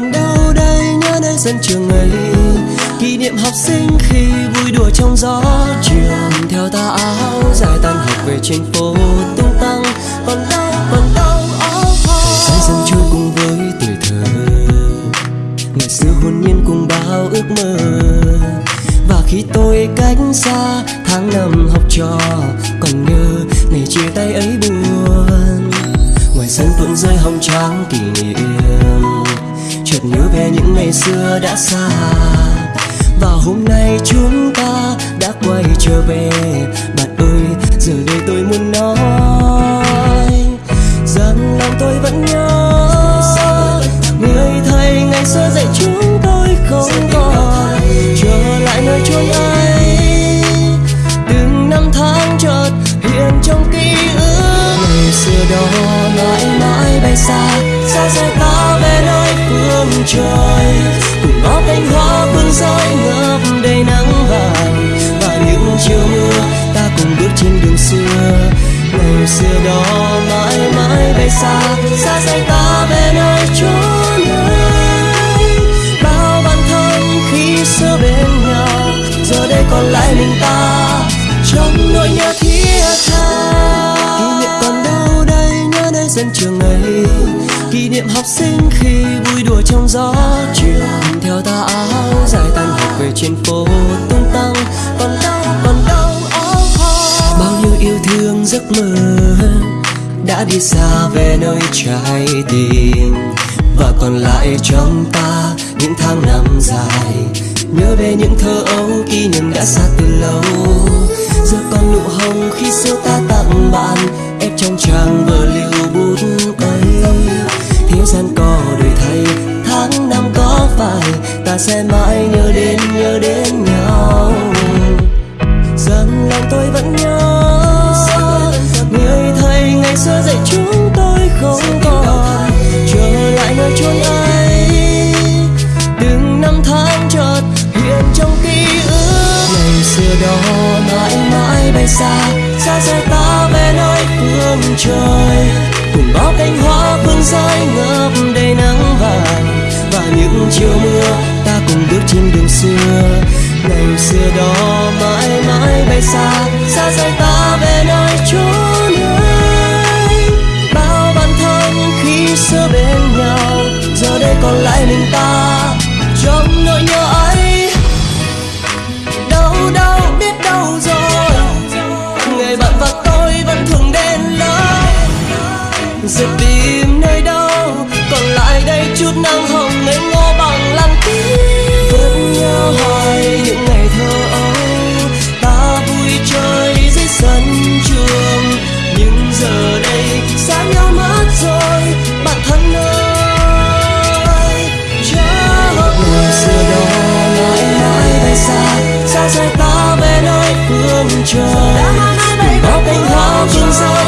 còn đâu đây, nhớ đến sân trường ấy. Kỷ niệm học sinh khi vui đùa trong gió trường theo ta áo dài tan học về trên phố tung tăng. Còn đâu còn đâu thời gian dần trôi cùng với tuổi thơ. Ngày xưa hồn nhiên cùng bao ước mơ. Và khi tôi cách xa, tháng năm học trò chợt nhớ về những ngày xưa đã xa. Và hôm nay chúng ta đã quay trở về. Bạn ơi, giờ đây tôi muốn nói phương cùng ngõ cánh hoa, phương rơi ngập đầy nắng vàng. Và những chiều mưa ta cùng bước trên đường xưa. Ngày xưa đó mãi mãi bay xa xa rời ta về nơi chốn ấy bao bạn thân khi xưa bên nhau, giờ đây còn lại mình ta. Trong nỗi nhớ thiết tha. Kỷ niệm còn đâu đây, nhớ nơi sân trường ấy. Kỷ niệm học sinh khi chiều theo ta áo dài tan học về trên phố tung tăng còn đâu còn đâu oh, hoa bao nhiêu yêu thương giấc mơ đã đi xa về nơi trái tim. Và còn lại trong ta những tháng năm dài nhớ về những thơ ấu kỷ niệm đã xa từ lâu. Giờ còn nụ hồng khi xưa ta tặng bạn ép trong trang vở lưu bút ấy. Thế gian còn phải, ta sẽ mãi nhớ đến nhớ đến nhau. Rằng lòng tôi vẫn nhớ, người thầy ngày xưa dạy chúng tôi không còn. Trở lại nơi chốn ấy từng năm tháng chợt hiện trong ký ức. Ngày xưa đó mãi mãi bay xa xa xa ta về nơi phương trời. Cùng bao cánh hoa phương rơi ngập đầy nắng vàng và những chiều mưa, ta cùng bước trên đường xưa. Ngày xưa đó mãi mãi bay xa xa rời ta về nơi chốn ấy bao bạn thân khi xưa bên nhau, giờ đây còn lại mình ta, trong nỗi nhớ ấy. Đâu đâu biết đâu rồi ngày bạn và tôi vẫn thường đến lâu giờ tìm nơi đâu, còn lại đây chút nắng hồng i'm Chúa Giêsu.